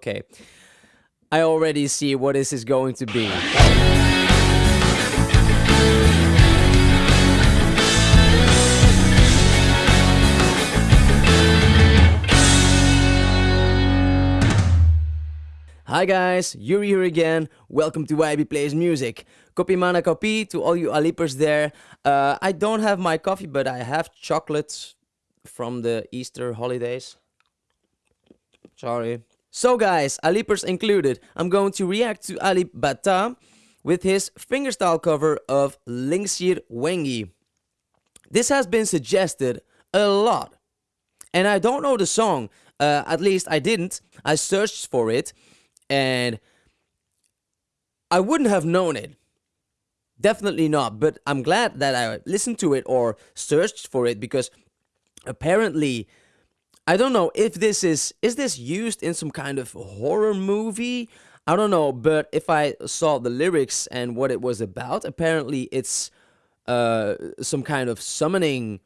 Okay. I already see what this is going to be. Hi guys, Yuri here again. Welcome to YB Plays Music. Copy mana copy to all you Alipers there. Uh, I don't have my coffee, but I have chocolates from the Easter holidays. Sorry. So guys, Alipers included, I'm going to react to Alip Ba Ta with his fingerstyle cover of Lingsir Wengi. This has been suggested a lot. And I don't know the song, uh, at least I didn't. I searched for it and I wouldn't have known it. Definitely not, but I'm glad that I listened to it or searched for it because apparently I don't know if this is is this used in some kind of horror movie? I don't know, but if I saw the lyrics and what it was about, apparently it's uh some kind of summoning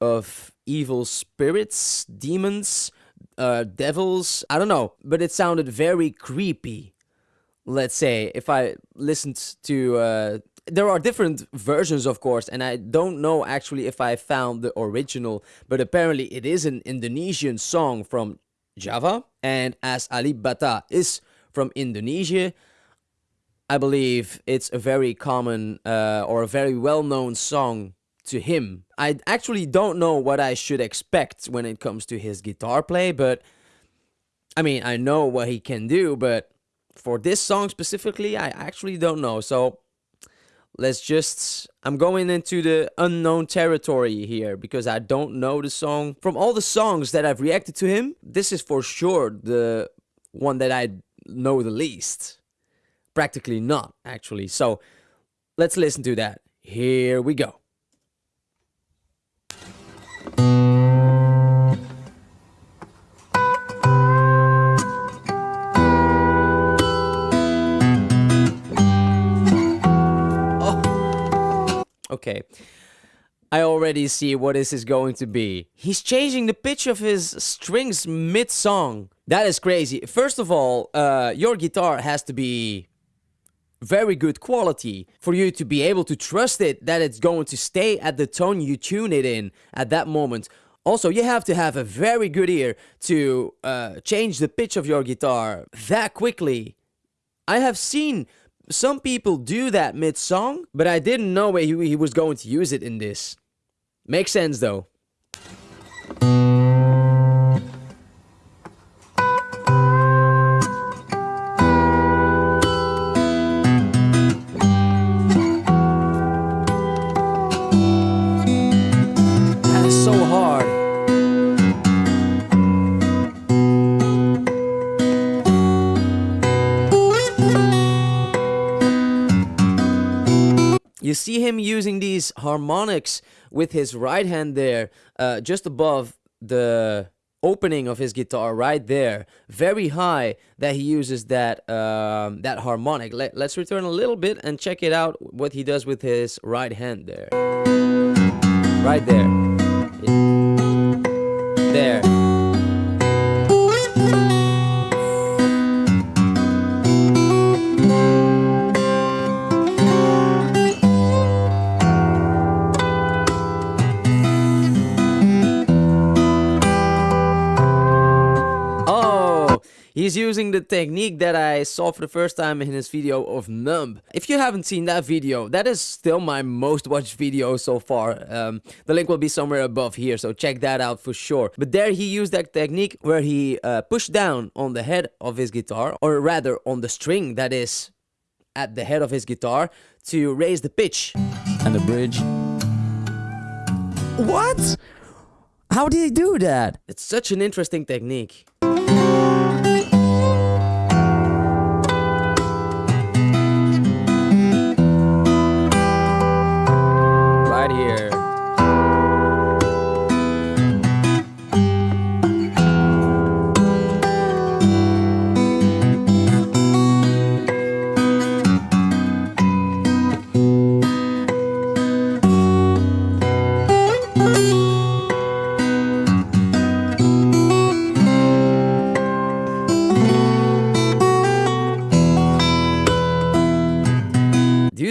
of evil spirits, demons, uh, devils. I don't know, but it sounded very creepy. Let's say if I listened to, uh, there are different versions, of course, and I don't know actually if I found the original, but apparently it is an Indonesian song from Java, and as Alip Ba Ta is from Indonesia, I believe it's a very common uh, or a very well-known song to him. I actually don't know what I should expect when it comes to his guitar play, but I mean, I know what he can do, but for this song specifically, I actually don't know. So let's just I'm going into the unknown territory here because I don't know the song. From all the songs that I've reacted to him, this is for sure the one that I know the least. Practically not, actually. So let's listen to that. Here we go. Okay. I already see what this is going to be. He's changing the pitch of his strings mid-song. That is crazy. First of all, uh, your guitar has to be very good quality for you to be able to trust it that it's going to stay at the tone you tune it in at that moment. Also, you have to have a very good ear to uh, change the pitch of your guitar that quickly. I have seen some people do that mid-song, but I didn't know he, he was going to use it in this. Makes sense though. See him using these harmonics with his right hand there, uh, just above the opening of his guitar right there. Very high that he uses that um, that harmonic. Let, let's return a little bit and check it out what he does with his right hand there. Right there. There He's using the technique that I saw for the first time in his video of Numb. If you haven't seen that video, that is still my most watched video so far. Um, the link will be somewhere above here, so check that out for sure. But there he used that technique where he uh, pushed down on the head of his guitar, or rather on the string that is at the head of his guitar to raise the pitch. And the bridge. What? How did he do that? It's such an interesting technique.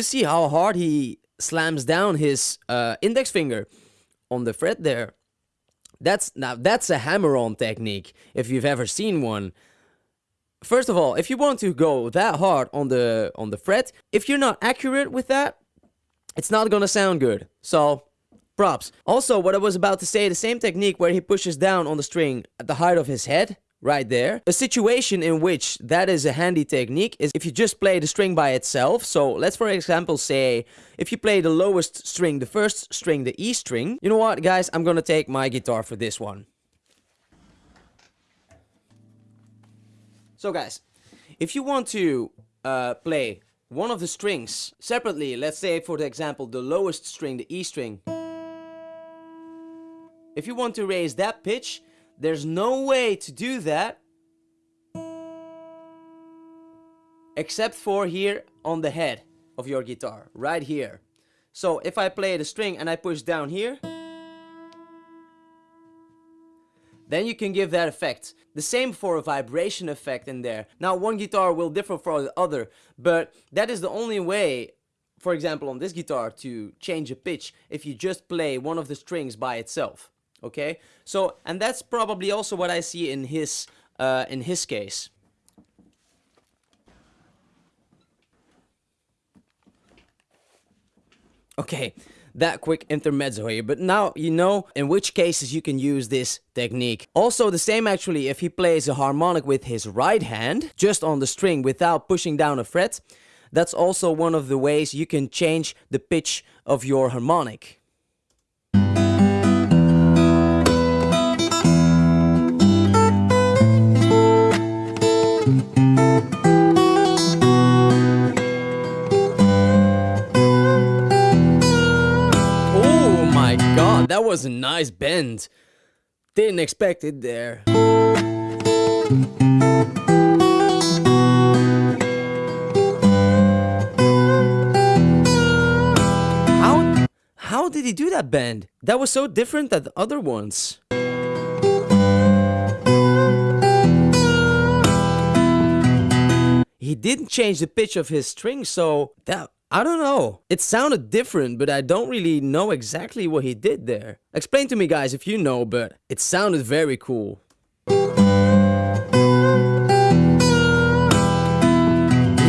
See how hard he slams down his uh, index finger on the fret there? That's now that's a hammer-on technique if you've ever seen one. First of all, if you want to go that hard on the on the fret, if you're not accurate with that, it's not gonna sound good. So, props. Also, what I was about to say, the same technique where he pushes down on the string at the height of his head, right there. A situation in which that is a handy technique is if you just play the string by itself. So let's for example say if you play the lowest string, the first string, the E string. You know what guys, I'm gonna take my guitar for this one. So guys, if you want to uh, play one of the strings separately, let's say for the example the lowest string, the E string. If you want to raise that pitch, there's no way to do that except for here on the head of your guitar, right here. So if I play the string and I push down here, then you can give that effect. The same for a vibration effect in there. Now one guitar will differ from the other, but that is the only way, for example on this guitar, to change a pitch if you just play one of the strings by itself okay? So and that's probably also what I see in his uh, in his case. Okay that quick intermezzo here but now you know in which cases you can use this technique. Also the same actually if he plays a harmonic with his right hand just on the string without pushing down a fret that's also one of the ways you can change the pitch of your harmonic that was a nice bend. Didn't expect it there. How, how did he do that bend? That was so different than the other ones. He didn't change the pitch of his string, so that I don't know. It sounded different, but I don't really know exactly what he did there. Explain to me guys if you know, but it sounded very cool. He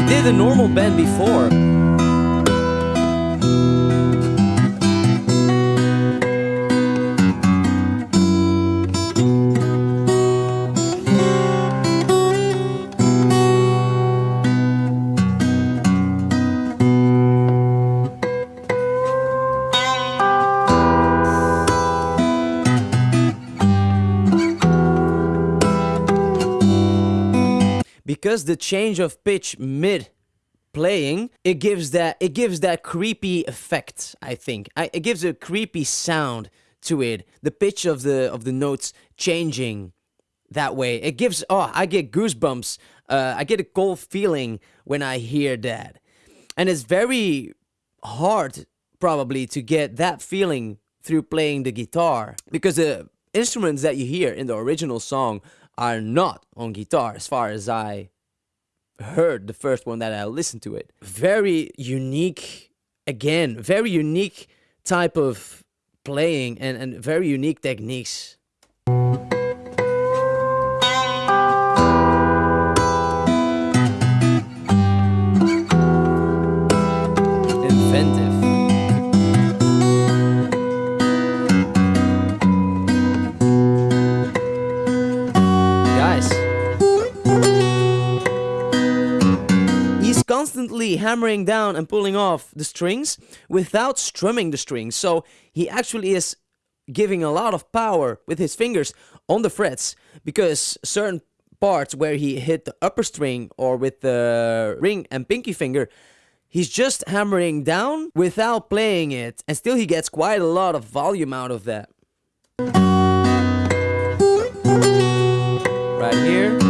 did a normal bend before. The change of pitch mid playing it gives that it gives that creepy effect i think. I, it gives a creepy sound to it. The pitch of the of the notes changing that way. It gives oh i get goosebumps. Uh, i get a cold feeling when i hear that. And it's very hard probably to get that feeling through playing the guitar because the instruments that you hear in the original song are not on guitar as far as I heard the first one that I listened to it. Very unique, again, very unique type of playing and, and very unique techniques. Hammering down and pulling off the strings without strumming the strings. So he actually is giving a lot of power with his fingers on the frets because certain parts where he hit the upper string or with the ring and pinky finger he's just hammering down without playing it. And still he gets quite a lot of volume out of that. Right here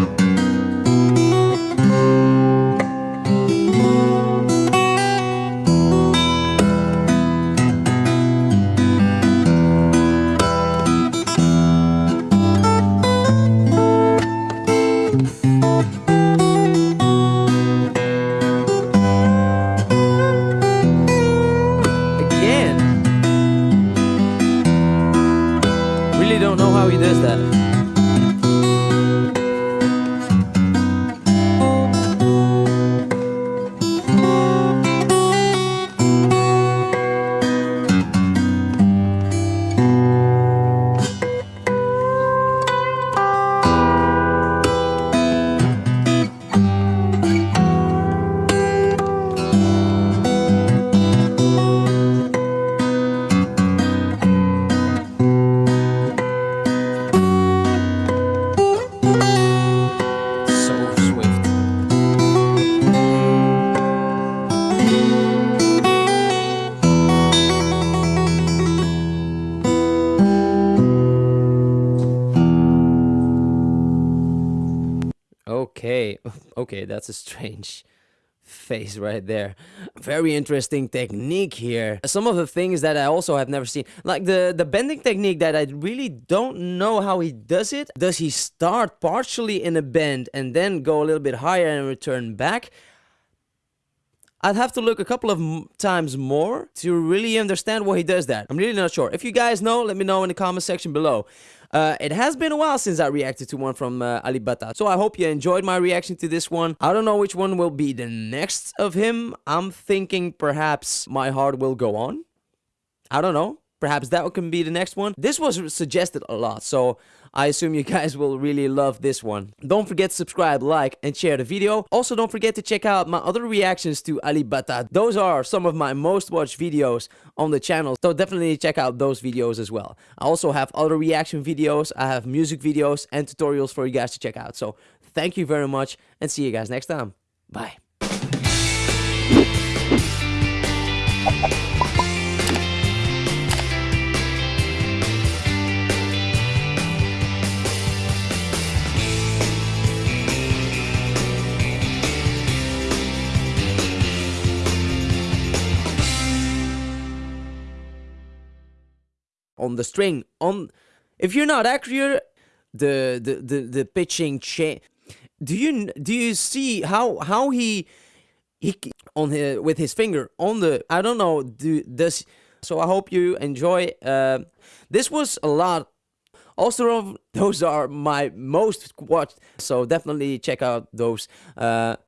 Okay, that's a strange face right there. Very interesting technique here. Some of the things that I also have never seen, like the the bending technique that I really don't know how he does it. Does he start partially in a bend and then go a little bit higher and return back? I'd have to look a couple of times more to really understand why he does that. I'm really not sure. If you guys know, let me know in the comment section below. Uh, it has been a while since I reacted to one from uh, Alip Ba Ta, so I hope you enjoyed my reaction to this one. I don't know which one will be the next of him. I'm thinking perhaps My Heart Will Go On. I don't know. Perhaps that can be the next one. This was suggested a lot, so I assume you guys will really love this one. Don't forget to subscribe, like, and share the video. Also, don't forget to check out my other reactions to Alip Ba Ta. Those are some of my most watched videos on the channel, so definitely check out those videos as well. I also have other reaction videos, I have music videos and tutorials for you guys to check out. So thank you very much, and see you guys next time. Bye. On the string. On if you're not accurate the the the, the pitching change do you do you see how how he he on his, with his finger on the i don't know do this so i hope you enjoy uh, this was a lot. Also those are my most watched so definitely check out those uh